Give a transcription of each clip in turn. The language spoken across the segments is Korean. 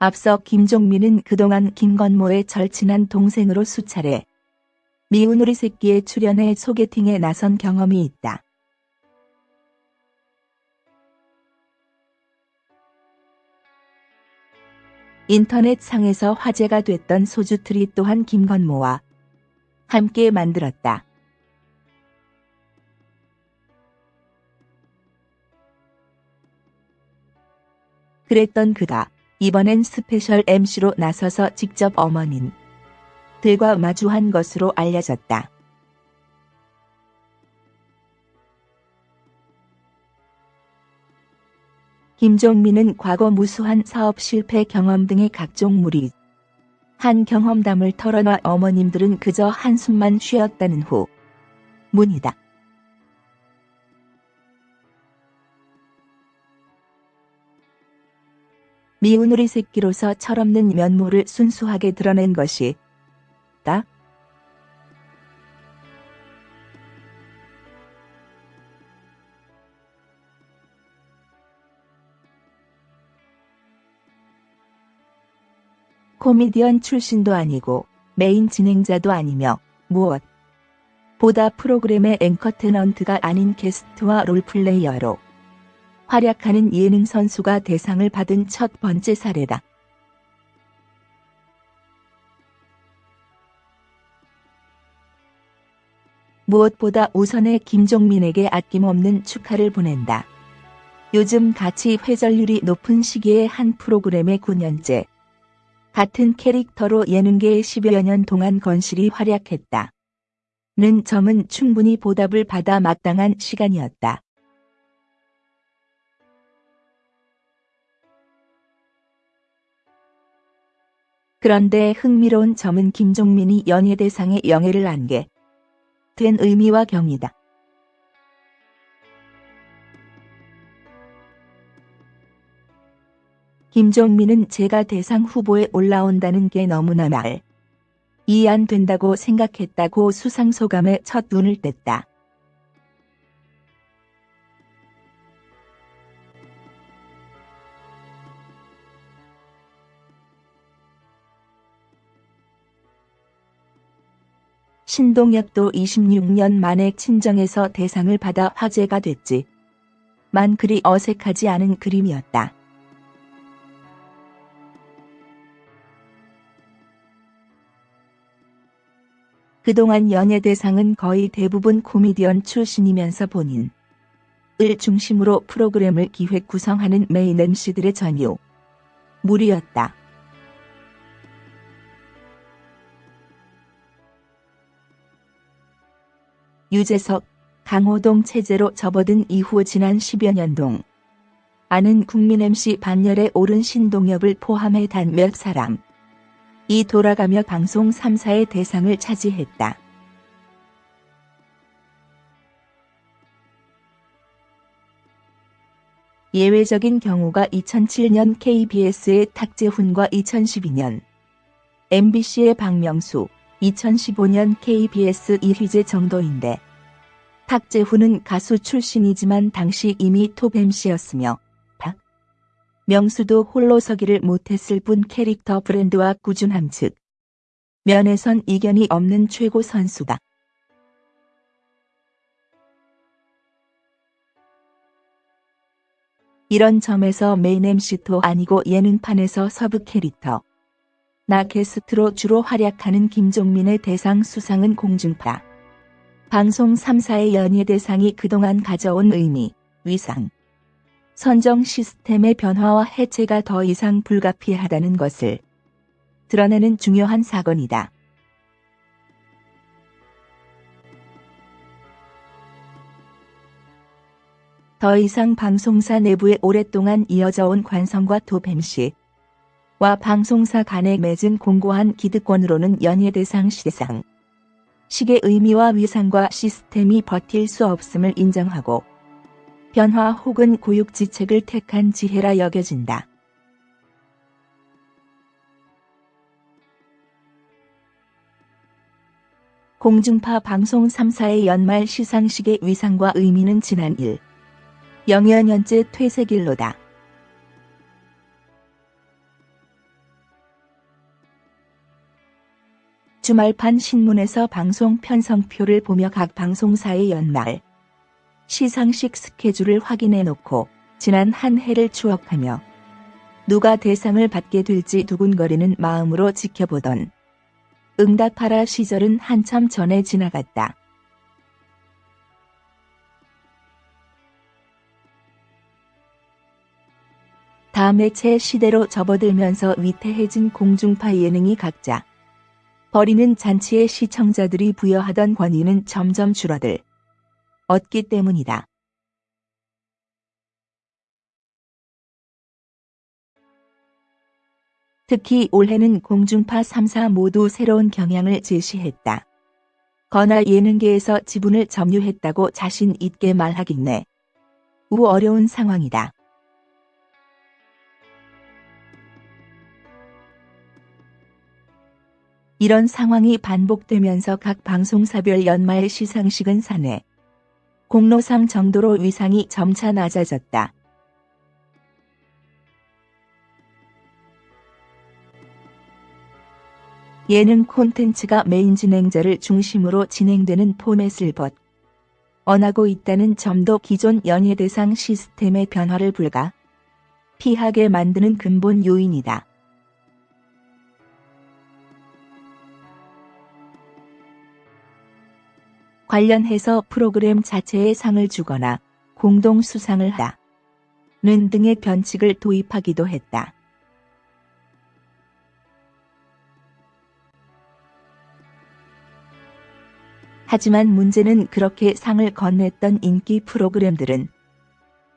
앞서 김종민은 그동안 김건모의 절친한 동생으로 수차례 미운 우리 새끼의 출연해 소개팅에 나선 경험이 있다. 인터넷 상에서 화제가 됐던 소주트리 또한 김건모와 함께 만들었다. 그랬던 그가 이번엔 스페셜 MC로 나서서 직접 어머님들과 마주한 것으로 알려졌다. 김종민은 과거 무수한 사업 실패 경험 등의 각종 무리한 경험담을 털어놔 어머님들은 그저 한숨만 쉬었다는 후문이다. 미운 우리 새끼로서 철없는 면모를 순수하게 드러낸 것이 다 코미디언 출신도 아니고 메인 진행자도 아니며 무엇 보다 프로그램의 앵커 테넌트가 아닌 게스트와 롤플레이어로 활약하는 예능 선수가 대상을 받은 첫 번째 사례다. 무엇보다 우선의 김종민에게 아낌없는 축하를 보낸다. 요즘 가치 회전율이 높은 시기에 한 프로그램의 9년째 같은 캐릭터로 예능계에 10여 년 동안 건실히 활약했다. 는 점은 충분히 보답을 받아 마땅한 시간이었다. 그런데 흥미로운 점은 김종민이 연예대상에 영예를 안게 된 의미와 경이다. 김종민은 제가 대상 후보에 올라온다는 게 너무나 말. 이해 안 된다고 생각했다고 수상 소감에 첫 눈을 뗐다. 신동엽도 26년 만에 친정에서 대상을 받아 화제가 됐지. 만 그리 어색하지 않은 그림이었다. 그동안 연예 대상은 거의 대부분 코미디언 출신이면서 본인 을 중심으로 프로그램을 기획 구성하는 메인 MC들의 전유 무리였다. 유재석, 강호동 체제로 접어든 이후 지난 10여 년 동 아는 국민 MC 반열에 오른 신동엽을 포함해 단 몇 사람 이 돌아가며 방송 3사의 대상을 차지했다. 예외적인 경우가 2007년 KBS의 탁재훈과 2012년 MBC의 박명수, 2015년 KBS 이휘재 정도인데 탁재훈은 가수 출신이지만 당시 이미 톱 MC였으며 명수도 홀로 서기를 못했을 뿐 캐릭터 브랜드와 꾸준함 측면에선 이견이 없는 최고 선수다. 이런 점에서 메인 MC도 아니고 예능판에서 서브 캐릭터 나 게스트로 주로 활약하는 김종민의 대상 수상은 공중파 방송 3사의 연예 대상이 그동안 가져온 의미, 위상, 선정 시스템의 변화와 해체가 더 이상 불가피하다는 것을 드러내는 중요한 사건이다. 더 이상 방송사 내부에 오랫동안 이어져 온 관성과 도뱀씨 와 방송사 간에 맺은 공고한 기득권으로는 연예대상 시상 식의 의미와 위상과 시스템이 버틸 수 없음을 인정하고 변화 혹은 고육지책을 택한 지혜라 여겨진다. 공중파 방송 3사의 연말 시상식의 위상과 의미는 지난 1. 영여 년째 퇴색일로다. 주말판 신문에서 방송 편성표를 보며 각 방송사의 연말 시상식 스케줄을 확인해 놓고 지난 한 해를 추억하며 누가 대상을 받게 될지 두근거리는 마음으로 지켜보던 응답하라 시절은 한참 전에 지나갔다. 다매체 시대로 접어들면서 위태해진 공중파 예능이 각자 버리는 잔치에 시청자들이 부여하던 권위는 점점 줄어들 얻기 때문이다. 특히 올해는 공중파 3사 모두 새로운 경향을 제시했다. 거나 예능계에서 지분을 점유했다고 자신 있게 말하겠네. 우 어려운 상황이다. 이런 상황이 반복되면서 각 방송사별 연말 시상식은 사내 공로상 정도로 위상이 점차 낮아졌다. 예능 콘텐츠가 메인 진행자를 중심으로 진행되는 포맷을 벗 언하고 있다는 점도 기존 연예대상 시스템의 변화를 불가 피하게 만드는 근본 요인이다. 관련해서 프로그램 자체에 상을 주거나 공동 수상을 하는 등의 변칙을 도입하기도 했다. 하지만 문제는 그렇게 상을 건넸던 인기 프로그램들은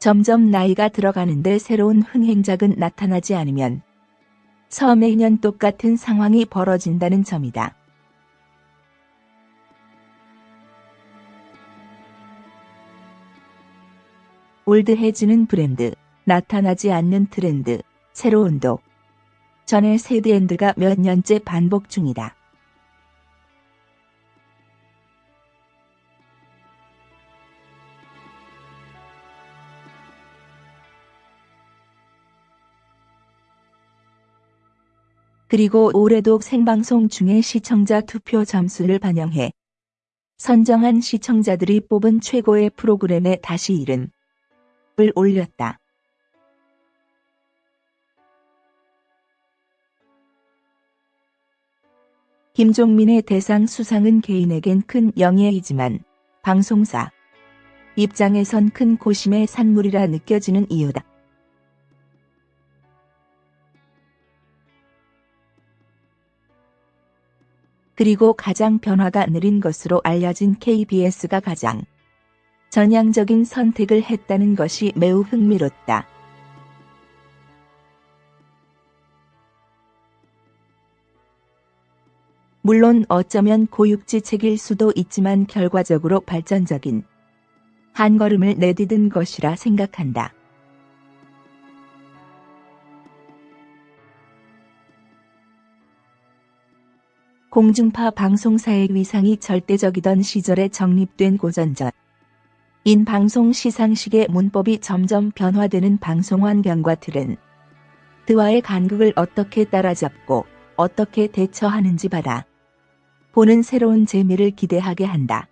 점점 나이가 들어가는데 새로운 흥행작은 나타나지 않으면 서매년 똑같은 상황이 벌어진다는 점이다. 올드해지는 브랜드, 나타나지 않는 트렌드, 새로운도. 전의 세드엔드가 몇 년째 반복 중이다. 그리고 올해도 생방송 중에 시청자 투표 점수를 반영해 선정한 시청자들이 뽑은 최고의 프로그램에 다시 이 름을 올렸다. 김종민의 대상 수상은 개인에겐 큰 영예이지만 방송사 입장에선 큰 고심의 산물이라 느껴지는 이유다. 그리고 가장 변화가 느린 것으로 알려진 KBS가 가장 전향적인 선택을 했다는 것이 매우 흥미롭다. 물론 어쩌면 고육지 책일 수도 있지만 결과적으로 발전적인 한 걸음을 내디딘 것이라 생각한다. 공중파 방송사의 위상이 절대적이던 시절에 정립된 고전전 인 방송 시상식의 문법이 점점 변화되는 방송 환경과 틀은 드와의 간극을 어떻게 따라잡고 어떻게 대처하는지 받아 보는 새로운 재미를 기대하게 한다.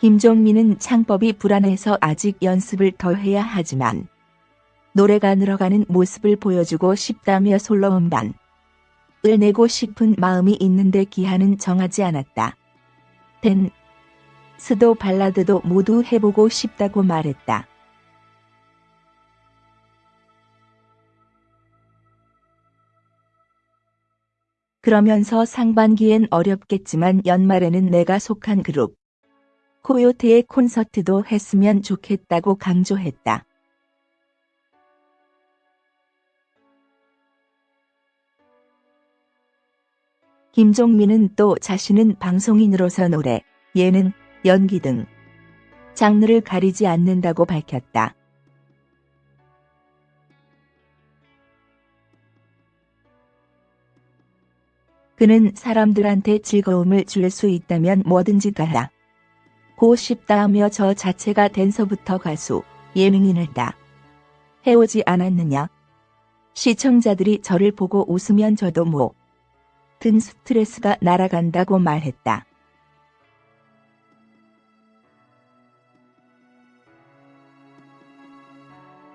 김종민은 창법이 불안해서 아직 연습을 더 해야 하지만 노래가 늘어가는 모습을 보여주고 싶다며 솔로 음반을 내고 싶은 마음이 있는데 기한은 정하지 않았다. 댄, 스도 발라드도 모두 해보고 싶다고 말했다. 그러면서 상반기엔 어렵겠지만 연말에는 내가 속한 그룹 코요테의 콘서트도 했으면 좋겠다고 강조했다. 김종민은 또 자신은 방송인으로서 노래, 예능, 연기 등 장르를 가리지 않는다고 밝혔다. 그는 사람들한테 즐거움을 줄 수 있다면 뭐든지 가라. 고 싶다 하며 저 자체가 된서부터 가수, 예능인을 다 해오지 않았느냐. 시청자들이 저를 보고 웃으면 저도 뭐, 든 스트레스가 날아간다고 말했다.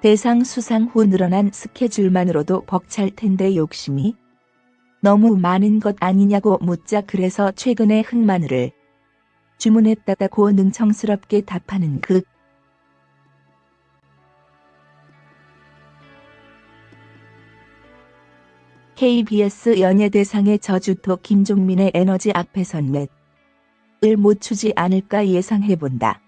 대상 수상 후 늘어난 스케줄만으로도 벅찰 텐데 욕심이 너무 많은 것 아니냐고 묻자 그래서 최근에 흑마늘을 주문했다고 능청스럽게 답하는 그 KBS 연예대상의 저주토 김종민의 에너지 앞에선 맷을 못 추지 않을까 예상해본다.